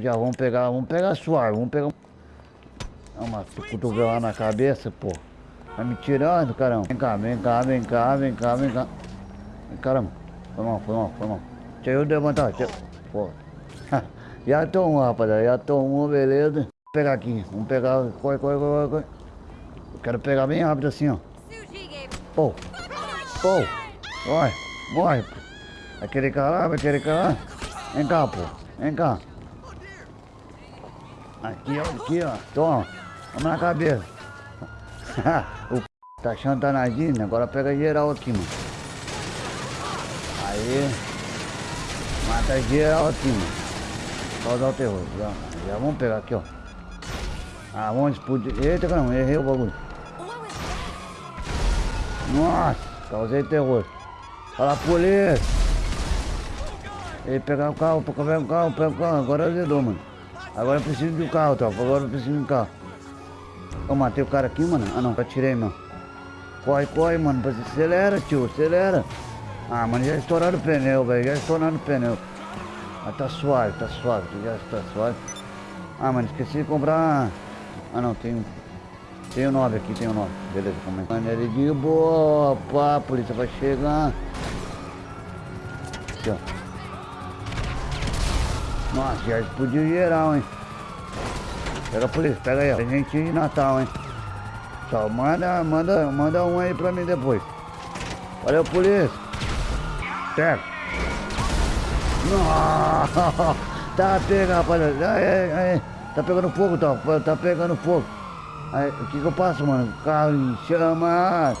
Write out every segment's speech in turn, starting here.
Já vamos pegar, vamos pegar suave, vamos pegar uma cotovela na cabeça, pô. Tá me tirando, caramba. Vem cá, vem cá, vem cá, vem cá, vem cá. Caramba, foi mal, foi mal, foi mal. Deixa eu levantar, deixa. Pô. já tomou, rapaziada, já tomou, beleza. Vamos pegar aqui, vamos pegar, corre, corre, corre, corre. Eu quero pegar bem rápido assim, ó. Pô, pô, morre, morre. Vai querer calar, vai querer calar. Vem cá, pô, vem cá. Aqui, ó, aqui, ó. Toma. Vamos na cabeça. o p... tá achando tá Disney, agora pega geral aqui, mano. Aí. Mata geral aqui, mano. Causar o terror. Já, já vamos pegar aqui, ó. Ah, vamos explodir. Eita, caramba, errei o bagulho. Nossa, causei terror. Fala, polícia. Ele pegar o carro, pega o carro, pega o carro. Agora azedou, mano. Agora eu preciso de um carro, tropa. Agora eu preciso de um carro. Eu matei o cara aqui, mano. Ah, não, atirei, mano. Corre, corre, mano. Acelera, tio. Acelera. Ah, mano, já estouraram o pneu, velho. Já estouraram o pneu. Mas tá suave, tá suave. Já está suave. Ah, mano, esqueci de comprar... Ah, não, tem... Tem o 9 aqui, tem o 9. Beleza, calma aí. Mano, ele de boa. A polícia vai chegar. Aqui, ó. Nossa, já explodiu geral, hein? Pega a polícia, pega aí, ó. Presentinho de Natal, hein? Só manda, manda, manda um aí pra mim depois. Valeu, polícia. Pega. Nossa, tá pegando, rapaziada. Aí, aí. Tá pegando fogo, tá? Tá pegando fogo. Aí, o que que eu passo, mano? O carro em chamas.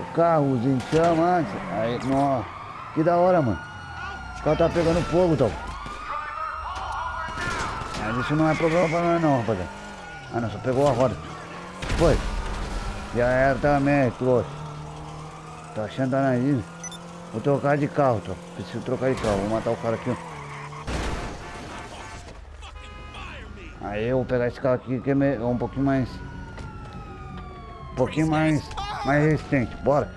O carro em chamas. Aí, nossa. Que da hora, mano. O carro tá pegando fogo, tá? Mas isso não é problema pra nós não, rapaziada. Ah não, só pegou a roda. Foi. Já era também, trouxe. Tá achando da nariz? Vou trocar de carro, tô. Preciso trocar de carro. Vou matar o cara aqui. Aí eu vou pegar esse carro aqui que é um pouquinho mais. Um pouquinho mais. Mais resistente. Bora.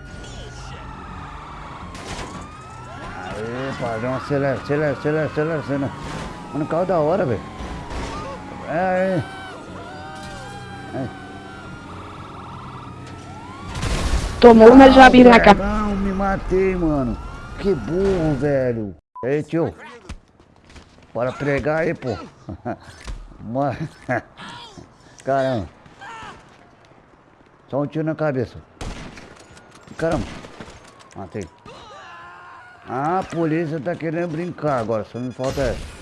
Aí, padrão, acelera, acelera, acelera, acelera, acelera. Mano, carro é da hora, velho. É, é. é. Tomou uma jabiraca. Não, me matei, mano. Que burro, velho. Ei, tio. Bora pregar aí, pô. Caramba. Só um tiro na cabeça. Caramba. Matei. Ah, a polícia tá querendo brincar agora. Só me falta essa.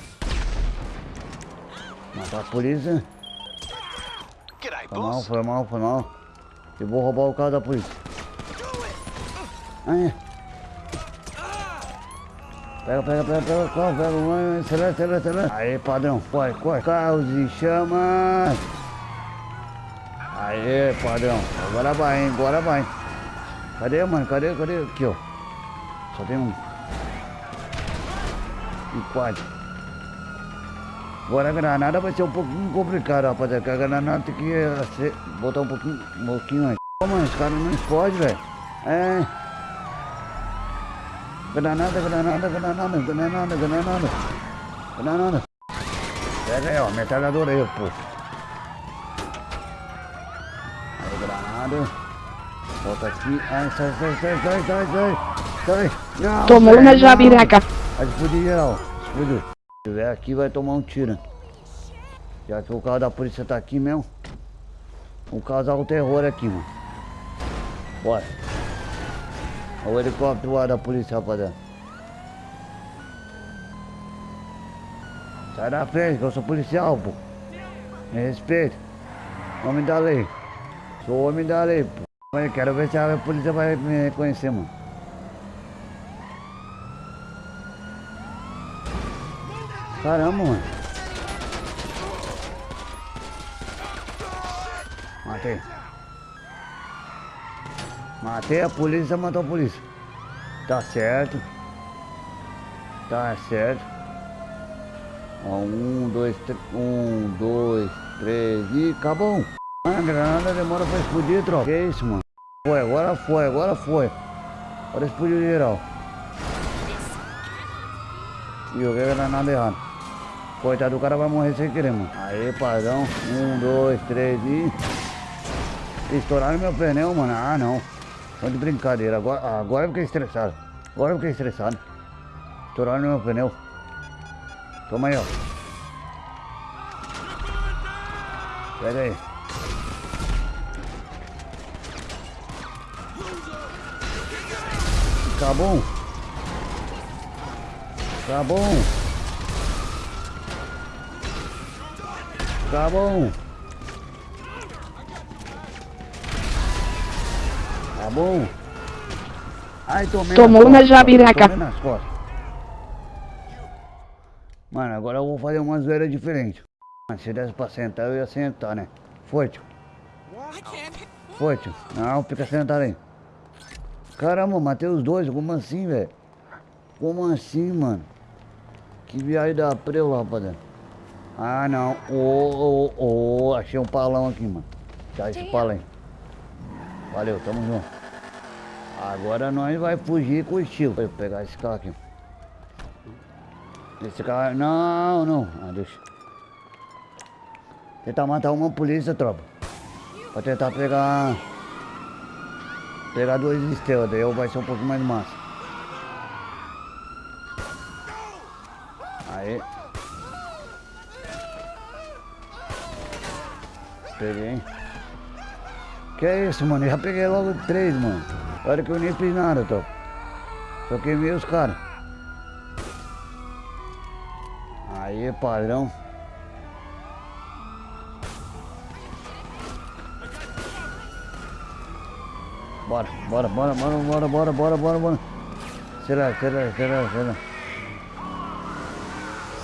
Matar a polícia. Foi mal, foi mal, foi mal. Eu vou roubar o carro da polícia. Aí. Pega, pega, pega, pega, pega, pega, acelera, acelera, acelera. Aí, padrão, corre, corre. Carros e chamas. Aí, padrão. Agora vai, hein, agora vai. Cadê, mano? Cadê, cadê? Aqui, ó. Só tem um. E quatro. Agora a granada vai ser um pouquinho complicado, rapaziada. Porque a granada tem que ser, botar um pouquinho, um pouquinho antes. Pô, mano, esse cara não explode, velho. É. Granada, granada, granada, granada, granada. Granada. Pega aí, ó, metralhadora aí, pô. Aí, granada. Volta aqui. Ai, sai, sai, sai, sai, sai, sai. Sai. Não, Tomou uma jabiraca. Vai explodir geral. Explodiu. Se tiver aqui vai tomar um tiro. Já que o carro da polícia tá aqui mesmo. Vamos causar um terror aqui, mano. Bora. Olha o helicóptero lá da polícia, rapaziada. Sai da frente, que eu sou policial, pô. Me respeita. Homem da lei. Sou homem da lei, pô. Quero ver se a polícia vai me reconhecer, mano. Caramba, mano. Matei. Matei a polícia, matou a polícia. Tá certo. Tá certo. Ó, um, dois, três. Um, dois, três. E acabou. A granada demora pra explodir, troca. Que isso, mano? Foi, agora foi, agora foi. Agora explodiu geral. E eu vi a granada errada. Coitado do cara vai morrer sem querer, mano. Aí, padrão. Um, dois, três e. Estouraram meu pneu, mano. Ah, não. Tô de brincadeira. Agora, agora eu fiquei estressado. Agora eu fiquei estressado. Estouraram meu pneu. Toma aí, ó. Pega aí. Tá bom. Tá bom. Tá bom. Tá bom. Ai, tomei Tomou costas, jabiraca. Tomei nas costas. Mano, agora eu vou fazer uma zoeira diferente. Se desse pra sentar, eu ia sentar, né? Foi, tio. Foi, tio. Não, fica sentado aí. Caramba, matei os dois. Como assim, velho? Como assim, mano? Que viagem da preu, rapaziada. Ah, não. Ô, ô, ô. Achei um palão aqui, mano. Dá esse palão aí. Valeu, tamo junto. Agora nós vai fugir com estilo. Vou pegar esse carro aqui. Esse carro... Não, não. Ah, deixa. Tentar matar uma polícia, tropa. Pra tentar pegar... Pegar duas estrelas, daí vai ser um pouco mais massa. Peguei. Que é isso, mano? Eu já peguei logo três, mano. Olha que eu nem fiz nada, tô. Só queimei os caras. Aí, padrão. Bora, bora, bora, bora, bora, bora, bora, bora, bora. Acelera, acelera, acelera, acelera.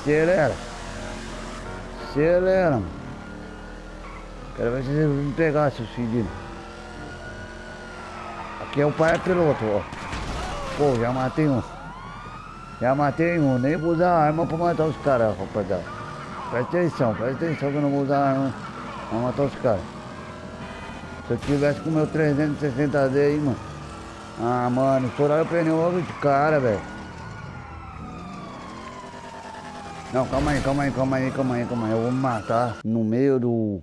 Acelera. Acelera. mano. Quero ver se vocês me pegar, seus filhos. Aqui é o pai piloto, ó. Pô, já matei um. Já matei um, nem vou usar arma pra matar os caras, rapaziada. Presta atenção, presta atenção que eu não vou usar arma pra matar os caras. Se eu tivesse com meu 360D aí, mano. Ah, mano, estouraram o pneu logo de cara, velho. Não, calma aí, calma aí, calma aí, calma aí, calma aí. Eu vou me matar no meio do,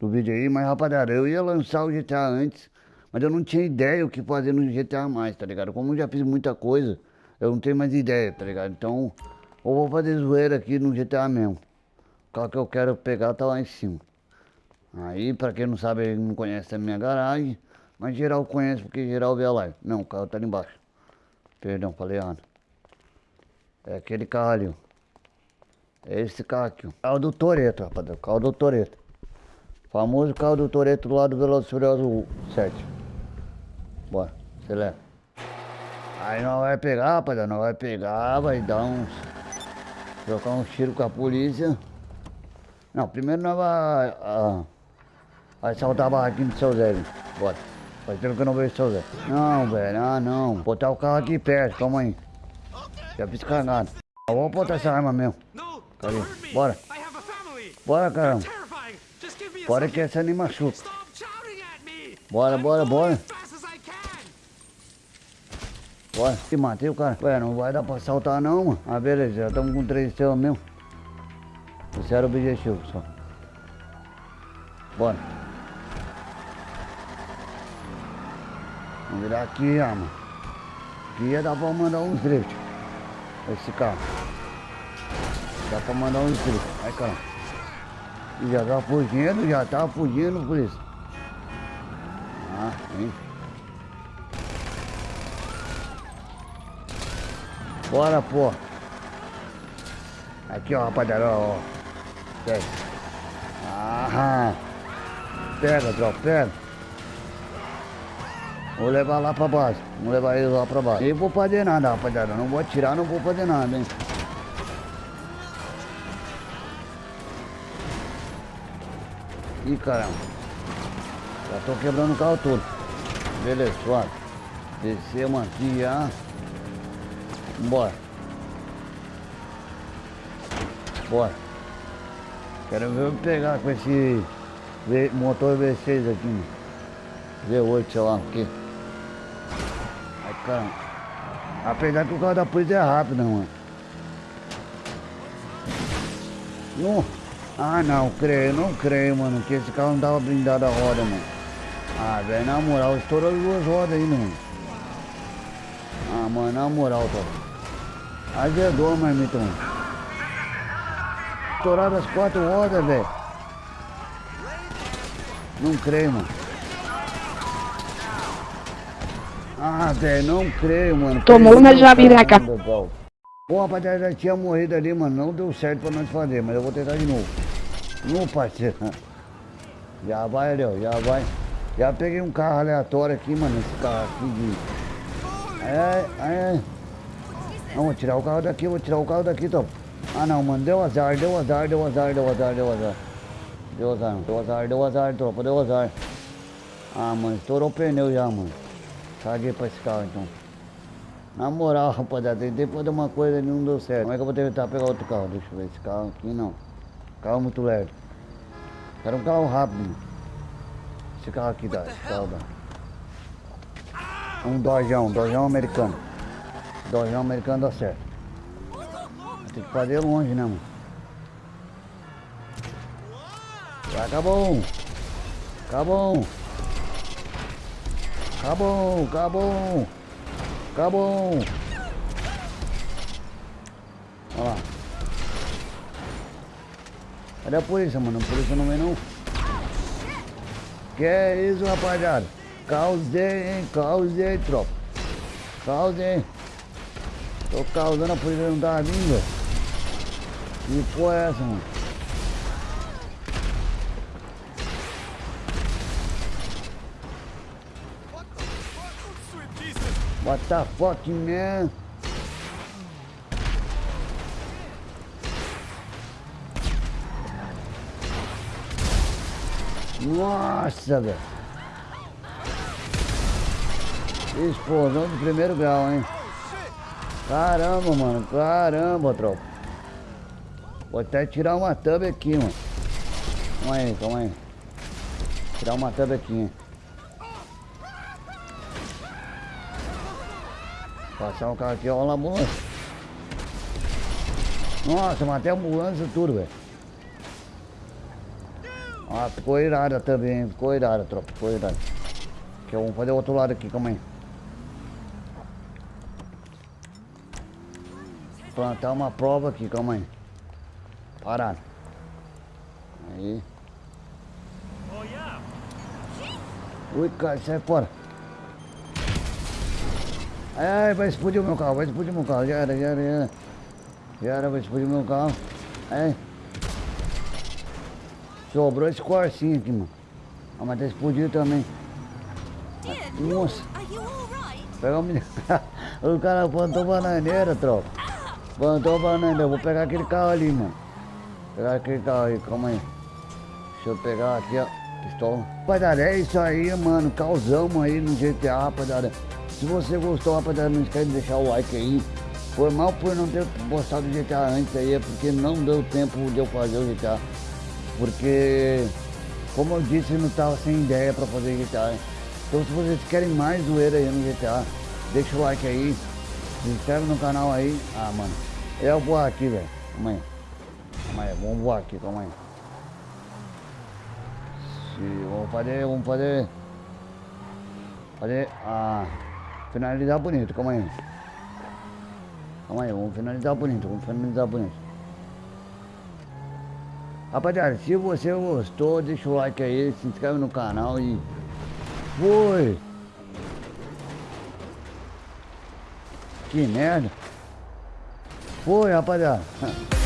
do vídeo aí, mas rapaziada, eu ia lançar o GTA antes, mas eu não tinha ideia o que fazer no GTA mais, tá ligado? Como eu já fiz muita coisa, eu não tenho mais ideia, tá ligado? Então, eu vou fazer zoeira aqui no GTA mesmo. O carro que eu quero pegar tá lá em cima. Aí, pra quem não sabe, não conhece a minha garagem, mas geral conhece porque geral vê a live. Não, o carro tá ali embaixo. Perdão, falei errado. É aquele carro ali, ó. É esse carro aqui, ó. Carro do Toreto, rapaziada. Carro do Toreto. Famoso carro do Toreto lá do Velozes e Furiosos 7. Bora, acelera. Aí nós vai pegar, rapaziada. Nós vai pegar, vai dar uns... Trocar uns tiros com a polícia. Não, primeiro nós vai... ah, vai saltar a barraquinha do seu Zé, velho. Bora. Faz tempo que eu não vejo o seu Zé. Não, velho, ah não. Botar o carro aqui perto, calma aí. Já fiz cagada. Eu vou botar essa arma mesmo. Cadê? Bora. A. Bora, caramba. Terrifying. Just give me a Bora que essa nem machuca. Bora, bora, bora. Bora. Se matei o cara. Ué, não vai dar pra saltar não, mano. Ah, beleza. Já estamos com três estrelas mesmo. Esse era o objetivo só. Bora. Vamos virar aqui, ah, mano. Aqui ia dar pra mandar uns drift. Esse carro. Dá pra mandar uns drift. Ai, caramba. E já tá fugindo, já tá fugindo, por isso. Ah, hein. Bora, pô. Aqui, ó, rapaziada, ó. Pega. Ah, pega, tropa, pega. Vou levar lá pra base. Vou levar eles lá pra base. Nem vou fazer nada, rapaziada. Não vou atirar, não vou fazer nada, hein. Ih, caramba. Já tô quebrando o carro todo. Beleza, suave. Descemos aqui já. Bora. Bora. Quero ver eu pegar com esse motor V6 aqui, mano. V8, sei lá o quê. Ai, caramba. Apesar que o carro da polícia é rápido, né, mano. Não. Ah, não, creio, não creio, mano, que esse carro não tava blindado a roda, mano. Ah, velho, na moral, estourou as duas rodas ainda, mano. Ah, mano, na moral, top. Azedou, marmita, mano. Estouraram as quatro rodas, velho. Não creio, mano. Ah, velho, não creio, mano. Tomou uma o jabiraca. Pô, rapaziada, já tinha morrido ali, mano. Não deu certo pra nós fazer, mas eu vou tentar de novo. Não, parceiro. Já vai ó, já vai. Já peguei um carro aleatório aqui, mano. Esse carro aqui de. É, é. Não, vou tirar o carro daqui, vou tirar o carro daqui, top. Ah não, mano, deu azar, deu azar, deu azar, deu azar, deu azar. Deu azar, deu azar, deu azar, tropa, deu azar. Ah, mano, estourou o pneu já, mano. Caguei pra esse carro então. Na moral, rapaziada, tentei fazer uma coisa e não deu certo. Como é que eu vou tentar pegar outro carro? Deixa eu ver, esse carro aqui não. Carro muito leve. Quero um carro rápido. Esse carro aqui dá, esse carro dá. Um dojão, dojão americano. Dojão americano dá certo. Tem que fazer longe, né, mano? Acabou. Acabou. Acabou, acabou. Acabou. Olha lá. Cadê a polícia, mano? A polícia não vem não. Que é isso, rapaziada? Causei, hein? Causei, tropa. Causei. Tô causando, a polícia não tá vindo. Que porra é essa, mano? What the fuck, man? Nossa, velho. Explosão de primeiro grau, hein? Caramba, mano. Caramba, tropa. Vou até tirar uma thumb aqui, mano. Calma aí, calma aí. Tirar uma thumb aqui, hein? Passar um carro aqui, ó, a ambulância. Nossa, matei a ambulância tudo, velho. Ah, ficou irada também, ficou irada, tropa, ficou irada. Aqui, vamos fazer o outro lado aqui, calma aí. Plantar uma prova aqui, calma aí. Parado. Aí. Ui, cara, sai fora. Ai, ai, vai explodir o meu carro, vai explodir o meu carro. Já era, já era, já era. Já era, vai explodir o meu carro. Ai. Sobrou esse corcinho aqui, mano. Ah, mas tá explodindo também. Nossa. Are you alright? Pega o menino. o cara plantou bananeira, tropa. Plantou bananeira. Eu vou pegar aquele carro ali, mano. Pegar aquele carro aí, calma aí. Deixa eu pegar aqui, ó. Pistola. Rapaziada, é isso aí, mano. Causamos aí no GTA, rapaziada. Se você gostou, rapaziada, não esquece de deixar o like aí. Foi mal por não ter postado o GTA antes aí, é porque não deu tempo de eu fazer o GTA. Porque, como eu disse, eu não tava sem ideia pra fazer GTA. Então se vocês querem mais zoeira aí no GTA, deixa o like aí, se inscreve no canal aí. Ah, mano, eu vou aqui, velho. Calma aí. Calma aí, vamos voar aqui, calma aí. Se, vamos fazer, vamos fazer... Fazer, ah, finalizar bonito, calma aí. Calma aí, vamos finalizar bonito, vamos finalizar bonito. Rapaziada, se você gostou, deixa o like aí, se inscreve no canal e foi! Que merda! Foi, rapaziada!